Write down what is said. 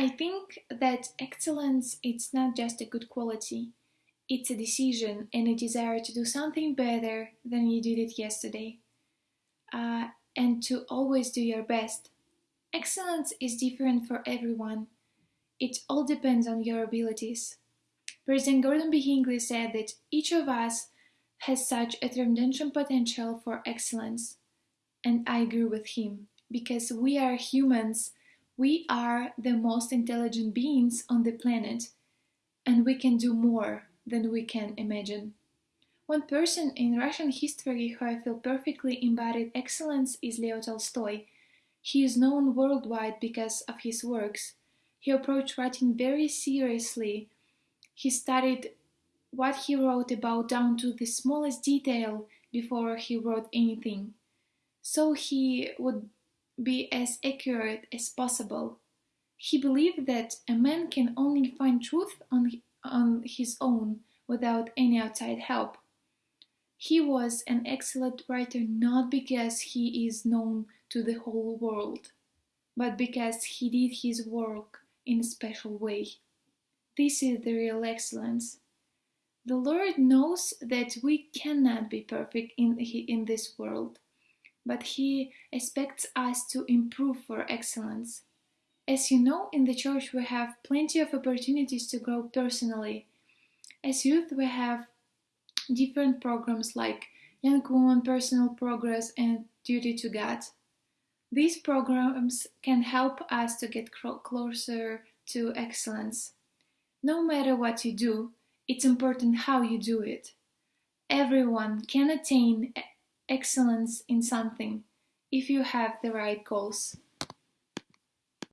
I think that excellence it's not just a good quality. It's a decision and a desire to do something better than you did it yesterday. Uh, and to always do your best. Excellence is different for everyone. It all depends on your abilities. President Gordon B. Hinckley said that each of us has such a tremendous potential for excellence. And I agree with him, because we are humans, we are the most intelligent beings on the planet, and we can do more than we can imagine. One person in Russian history who I feel perfectly embodied excellence is Leo Tolstoy. He is known worldwide because of his works. He approached writing very seriously. He studied what he wrote about down to the smallest detail before he wrote anything. So he would be as accurate as possible. He believed that a man can only find truth on, on his own without any outside help. He was an excellent writer not because he is known to the whole world, but because he did his work in a special way. This is the real excellence. The Lord knows that we cannot be perfect in, in this world, but He expects us to improve for excellence. As you know, in the church we have plenty of opportunities to grow personally. As youth, we have different programs like Young Woman Personal Progress and Duty to God. These programs can help us to get closer to excellence. No matter what you do, it's important how you do it. Everyone can attain excellence in something if you have the right goals.